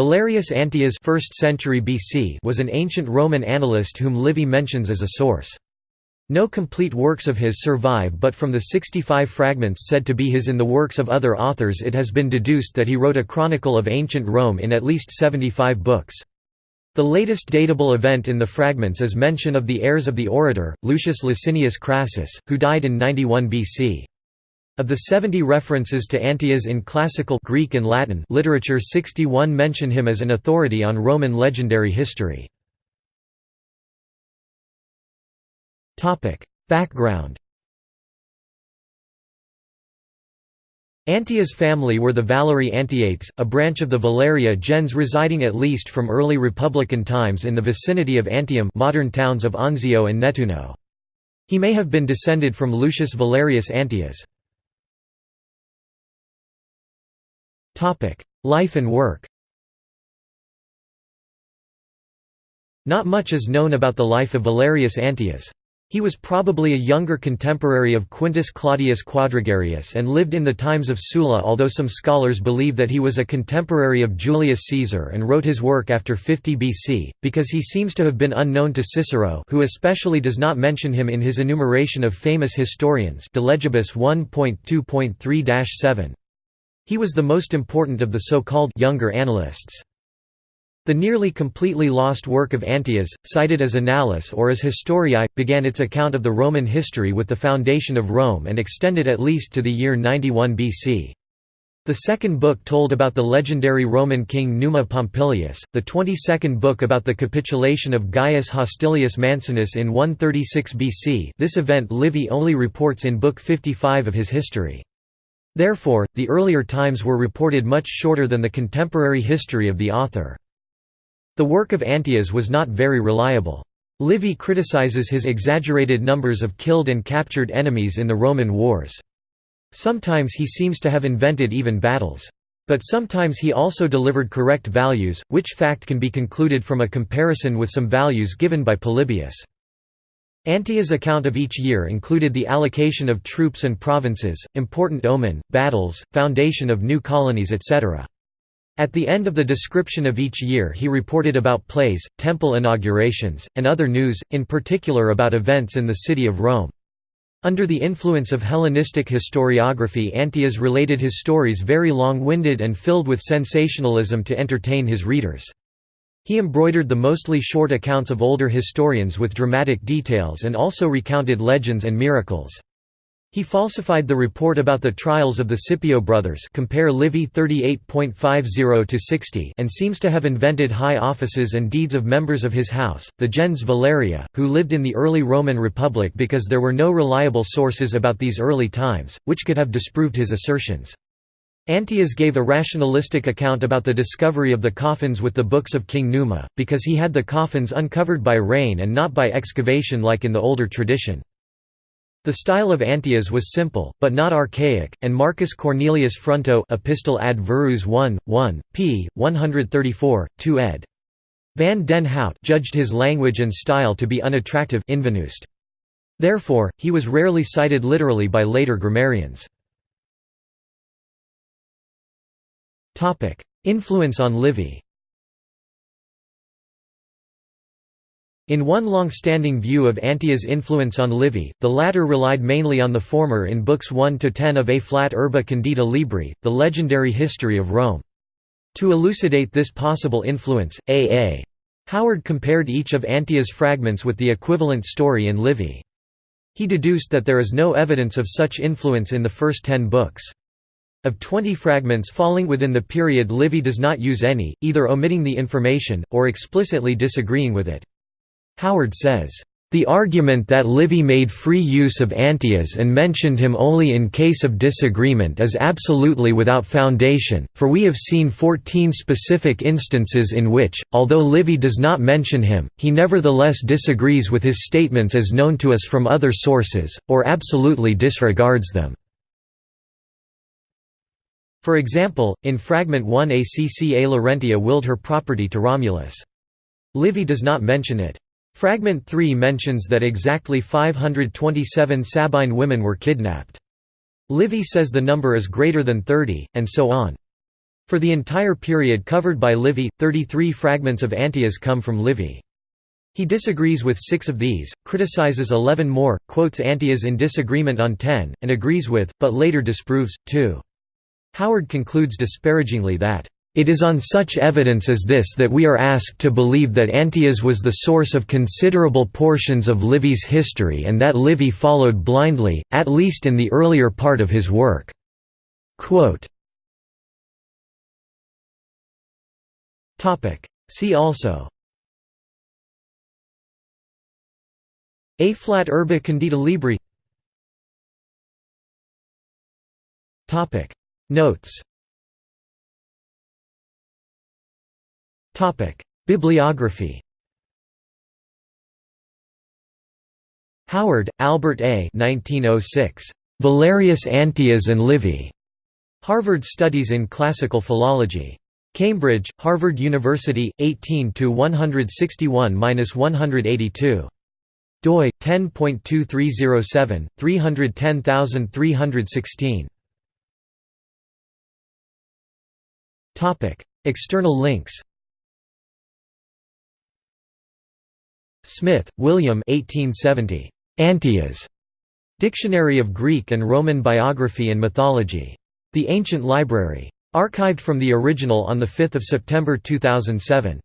Valerius Antias 1st century BC was an ancient Roman annalist whom Livy mentions as a source. No complete works of his survive but from the 65 fragments said to be his in the works of other authors it has been deduced that he wrote a chronicle of ancient Rome in at least 75 books. The latest datable event in the fragments is mention of the heirs of the orator, Lucius Licinius Crassus, who died in 91 BC. Of the 70 references to Antias in classical Greek and Latin literature 61 mention him as an authority on Roman legendary history. Background Antia's family were the Valerii Antiates, a branch of the Valeria gens residing at least from early Republican times in the vicinity of Antium modern towns of Anzio and Nettuno. He may have been descended from Lucius Valerius Antias. Life and work Not much is known about the life of Valerius Antias. He was probably a younger contemporary of Quintus Claudius Quadrigarius and lived in the times of Sulla although some scholars believe that he was a contemporary of Julius Caesar and wrote his work after 50 BC, because he seems to have been unknown to Cicero who especially does not mention him in his enumeration of famous historians De Legibus 1.2.3-7. He was the most important of the so-called younger annalists». The nearly completely lost work of Antias, cited as Annales or as Historiae, began its account of the Roman history with the foundation of Rome and extended at least to the year 91 BC. The second book told about the legendary Roman king Numa Pompilius, the 22nd book about the capitulation of Gaius Hostilius Mancinus in 136 BC this event Livy only reports in Book 55 of his history. Therefore, the earlier times were reported much shorter than the contemporary history of the author. The work of Antias was not very reliable. Livy criticizes his exaggerated numbers of killed and captured enemies in the Roman wars. Sometimes he seems to have invented even battles. But sometimes he also delivered correct values, which fact can be concluded from a comparison with some values given by Polybius. Antia's account of each year included the allocation of troops and provinces, important omen, battles, foundation of new colonies etc. At the end of the description of each year he reported about plays, temple inaugurations, and other news, in particular about events in the city of Rome. Under the influence of Hellenistic historiography Antias related his stories very long-winded and filled with sensationalism to entertain his readers. He embroidered the mostly short accounts of older historians with dramatic details and also recounted legends and miracles. He falsified the report about the trials of the Scipio brothers compare Livy 38.50-60 and seems to have invented high offices and deeds of members of his house, the gens Valeria, who lived in the early Roman Republic because there were no reliable sources about these early times, which could have disproved his assertions. Antias gave a rationalistic account about the discovery of the coffins with the books of King Numa, because he had the coffins uncovered by rain and not by excavation like in the older tradition. The style of Antias was simple, but not archaic, and Marcus Cornelius Fronto Epistle ad Verus 1, 1, p. 134, 2 ed. Van den Hout judged his language and style to be unattractive Therefore, he was rarely cited literally by later grammarians. Influence on Livy In one long-standing view of Antia's influence on Livy, the latter relied mainly on the former in books 1–10 of A Flat Urbe Condita Libri, the legendary history of Rome. To elucidate this possible influence, A. A. Howard compared each of Antia's fragments with the equivalent story in Livy. He deduced that there is no evidence of such influence in the first ten books. Of 20 fragments falling within the period Livy does not use any, either omitting the information, or explicitly disagreeing with it. Howard says, the argument that Livy made free use of Antias and mentioned him only in case of disagreement is absolutely without foundation, for we have seen fourteen specific instances in which, although Livy does not mention him, he nevertheless disagrees with his statements as known to us from other sources, or absolutely disregards them. For example, in Fragment 1 Acca Laurentia willed her property to Romulus. Livy does not mention it. Fragment 3 mentions that exactly 527 Sabine women were kidnapped. Livy says the number is greater than 30, and so on. For the entire period covered by Livy, 33 fragments of Antias come from Livy. He disagrees with six of these, criticizes 11 more, quotes Antias in disagreement on 10, and agrees with, but later disproves, 2. Howard concludes disparagingly that, "...it is on such evidence as this that we are asked to believe that Antias was the source of considerable portions of Livy's history and that Livy followed blindly, at least in the earlier part of his work." Quote, See also. A flat urbe condita libri Notes Bibliography Howard, Albert A. 1906. Valerius Antias and Livy. Harvard Studies in Classical Philology. Cambridge, Harvard University, 18 161–182 doi 10.2307 external links. Smith, William. 1870 Antias Dictionary of Greek and Roman Biography and Mythology. The Ancient Library. Archived from the original on 5 September 2007